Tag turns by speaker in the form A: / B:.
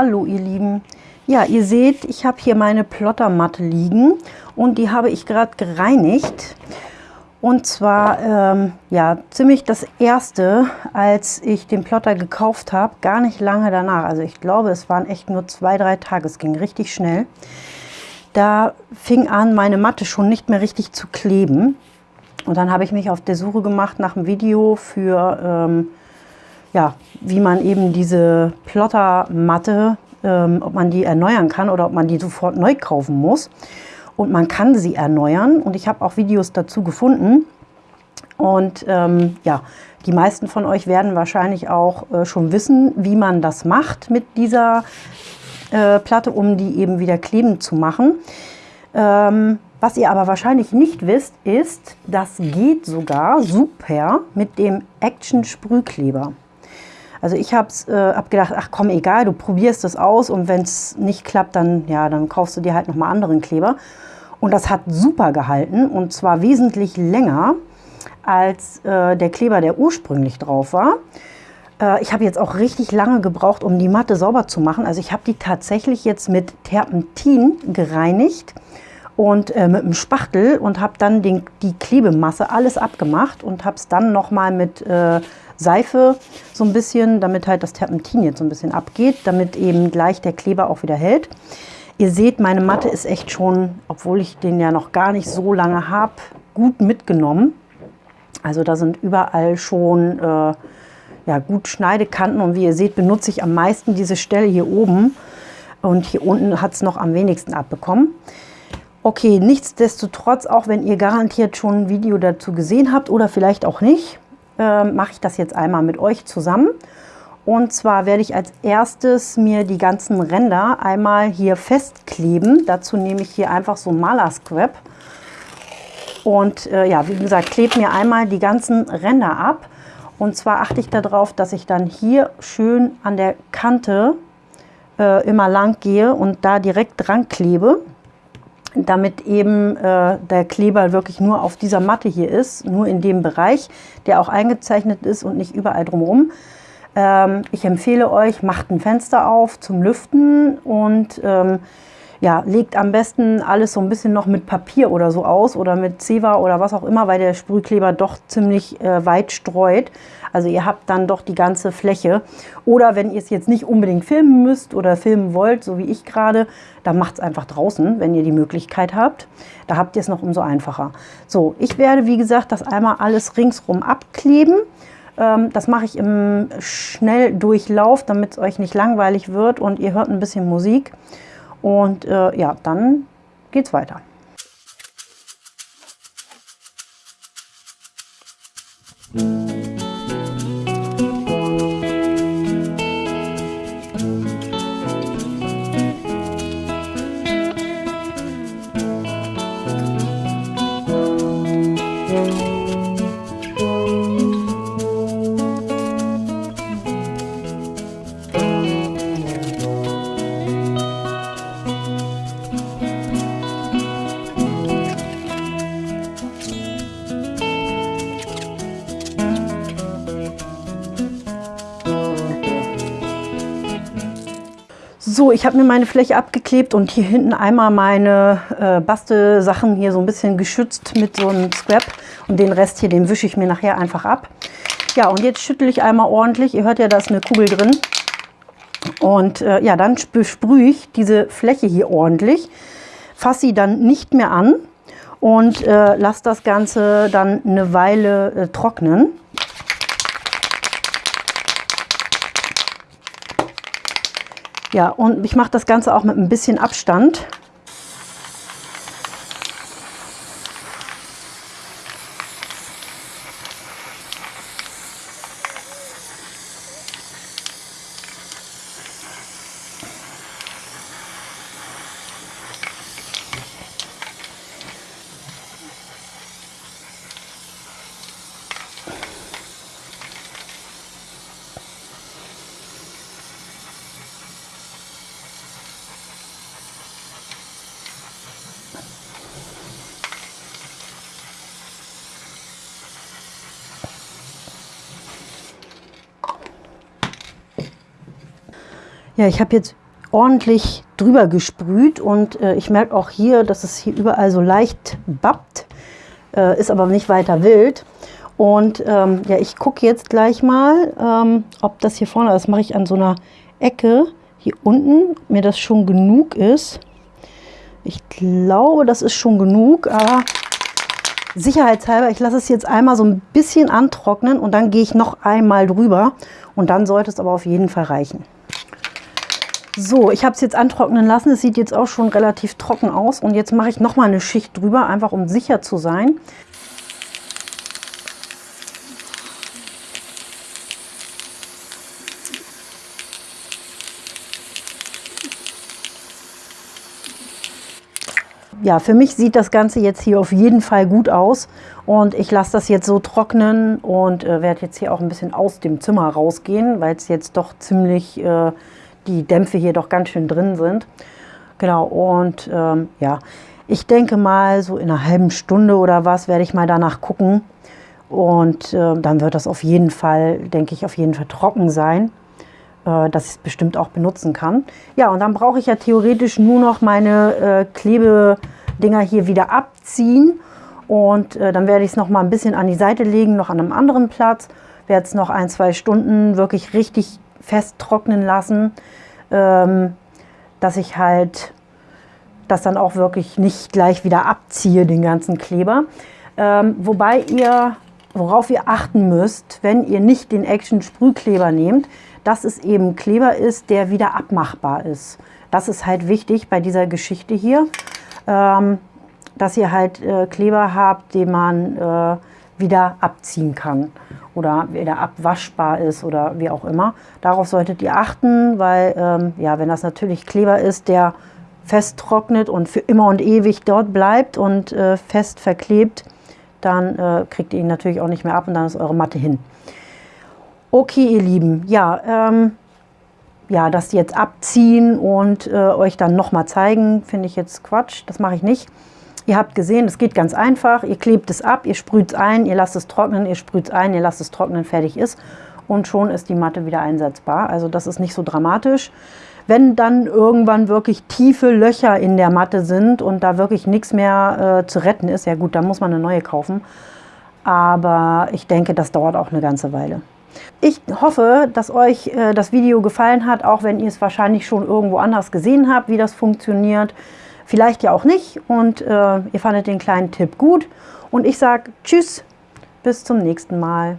A: Hallo ihr Lieben. Ja, ihr seht, ich habe hier meine Plottermatte liegen und die habe ich gerade gereinigt. Und zwar, ähm, ja, ziemlich das erste, als ich den Plotter gekauft habe, gar nicht lange danach. Also ich glaube, es waren echt nur zwei, drei Tage, es ging richtig schnell. Da fing an, meine Matte schon nicht mehr richtig zu kleben. Und dann habe ich mich auf der Suche gemacht nach einem Video für, ähm, ja, wie man eben diese Plottermatte ähm, ob man die erneuern kann oder ob man die sofort neu kaufen muss. Und man kann sie erneuern und ich habe auch Videos dazu gefunden. Und ähm, ja, die meisten von euch werden wahrscheinlich auch äh, schon wissen, wie man das macht mit dieser äh, Platte, um die eben wieder kleben zu machen. Ähm, was ihr aber wahrscheinlich nicht wisst, ist, das geht sogar super mit dem Action Sprühkleber. Also ich habe äh, hab gedacht, ach komm, egal, du probierst das aus und wenn es nicht klappt, dann, ja, dann kaufst du dir halt nochmal anderen Kleber. Und das hat super gehalten und zwar wesentlich länger als äh, der Kleber, der ursprünglich drauf war. Äh, ich habe jetzt auch richtig lange gebraucht, um die Matte sauber zu machen. Also ich habe die tatsächlich jetzt mit Terpentin gereinigt und äh, mit einem Spachtel und habe dann den, die Klebemasse alles abgemacht und habe es dann nochmal mit äh, Seife so ein bisschen, damit halt das Terpentin jetzt so ein bisschen abgeht, damit eben gleich der Kleber auch wieder hält. Ihr seht, meine Matte ist echt schon, obwohl ich den ja noch gar nicht so lange habe, gut mitgenommen. Also da sind überall schon äh, ja, gut Schneidekanten und wie ihr seht, benutze ich am meisten diese Stelle hier oben und hier unten hat es noch am wenigsten abbekommen. Okay, nichtsdestotrotz, auch wenn ihr garantiert schon ein Video dazu gesehen habt oder vielleicht auch nicht, äh, mache ich das jetzt einmal mit euch zusammen. Und zwar werde ich als erstes mir die ganzen Ränder einmal hier festkleben. Dazu nehme ich hier einfach so Maler-Scrap. Und äh, ja, wie gesagt, klebe mir einmal die ganzen Ränder ab. Und zwar achte ich darauf, dass ich dann hier schön an der Kante äh, immer lang gehe und da direkt dran klebe damit eben äh, der Kleber wirklich nur auf dieser Matte hier ist, nur in dem Bereich, der auch eingezeichnet ist und nicht überall drumherum. Ähm, ich empfehle euch, macht ein Fenster auf zum Lüften und ähm, ja, legt am besten alles so ein bisschen noch mit Papier oder so aus oder mit Zewa oder was auch immer, weil der Sprühkleber doch ziemlich äh, weit streut. Also ihr habt dann doch die ganze Fläche. Oder wenn ihr es jetzt nicht unbedingt filmen müsst oder filmen wollt, so wie ich gerade, dann macht es einfach draußen, wenn ihr die Möglichkeit habt. Da habt ihr es noch umso einfacher. So, ich werde, wie gesagt, das einmal alles ringsrum abkleben. Ähm, das mache ich im Schnelldurchlauf, damit es euch nicht langweilig wird und ihr hört ein bisschen Musik. Und äh, ja, dann geht's weiter. So, ich habe mir meine Fläche abgeklebt und hier hinten einmal meine äh, Bastelsachen hier so ein bisschen geschützt mit so einem Scrap. Und den Rest hier, den wische ich mir nachher einfach ab. Ja, und jetzt schüttel ich einmal ordentlich. Ihr hört ja, da ist eine Kugel drin. Und äh, ja, dann besprühe ich diese Fläche hier ordentlich. Fasse sie dann nicht mehr an und äh, lasse das Ganze dann eine Weile äh, trocknen. Ja, und ich mache das Ganze auch mit ein bisschen Abstand. Ja, ich habe jetzt ordentlich drüber gesprüht und äh, ich merke auch hier, dass es hier überall so leicht bappt, äh, ist aber nicht weiter wild. Und ähm, ja, ich gucke jetzt gleich mal, ähm, ob das hier vorne, das mache ich an so einer Ecke hier unten, mir das schon genug ist. Ich glaube, das ist schon genug, aber sicherheitshalber, ich lasse es jetzt einmal so ein bisschen antrocknen und dann gehe ich noch einmal drüber und dann sollte es aber auf jeden Fall reichen. So, ich habe es jetzt antrocknen lassen. Es sieht jetzt auch schon relativ trocken aus. Und jetzt mache ich noch mal eine Schicht drüber, einfach um sicher zu sein. ja, für mich sieht das Ganze jetzt hier auf jeden Fall gut aus und ich lasse das jetzt so trocknen und äh, werde jetzt hier auch ein bisschen aus dem Zimmer rausgehen, weil es jetzt doch ziemlich, äh, die Dämpfe hier doch ganz schön drin sind. Genau, und ähm, ja, ich denke mal, so in einer halben Stunde oder was werde ich mal danach gucken und äh, dann wird das auf jeden Fall, denke ich, auf jeden Fall trocken sein äh, dass ich es bestimmt auch benutzen kann. Ja, und dann brauche ich ja theoretisch nur noch meine äh, Klebedinger hier wieder abziehen. Und äh, dann werde ich es noch mal ein bisschen an die Seite legen, noch an einem anderen Platz. Werde es noch ein, zwei Stunden wirklich richtig fest trocknen lassen, ähm, dass ich halt das dann auch wirklich nicht gleich wieder abziehe, den ganzen Kleber. Ähm, wobei ihr, worauf ihr achten müsst, wenn ihr nicht den Action Sprühkleber nehmt, dass es eben Kleber ist, der wieder abmachbar ist. Das ist halt wichtig bei dieser Geschichte hier, ähm, dass ihr halt äh, Kleber habt, den man äh, wieder abziehen kann oder wieder abwaschbar ist oder wie auch immer. Darauf solltet ihr achten, weil ähm, ja, wenn das natürlich Kleber ist, der fest trocknet und für immer und ewig dort bleibt und äh, fest verklebt, dann äh, kriegt ihr ihn natürlich auch nicht mehr ab und dann ist eure Matte hin. Okay, ihr Lieben, ja, ähm, ja, das jetzt abziehen und äh, euch dann nochmal zeigen, finde ich jetzt Quatsch. Das mache ich nicht. Ihr habt gesehen, es geht ganz einfach. Ihr klebt es ab, ihr sprüht es ein, ihr lasst es trocknen, ihr sprüht es ein, ihr lasst es trocknen, fertig ist. Und schon ist die Matte wieder einsetzbar. Also das ist nicht so dramatisch. Wenn dann irgendwann wirklich tiefe Löcher in der Matte sind und da wirklich nichts mehr äh, zu retten ist, ja gut, dann muss man eine neue kaufen. Aber ich denke, das dauert auch eine ganze Weile. Ich hoffe, dass euch äh, das Video gefallen hat, auch wenn ihr es wahrscheinlich schon irgendwo anders gesehen habt, wie das funktioniert. Vielleicht ja auch nicht und äh, ihr fandet den kleinen Tipp gut. Und ich sage Tschüss, bis zum nächsten Mal.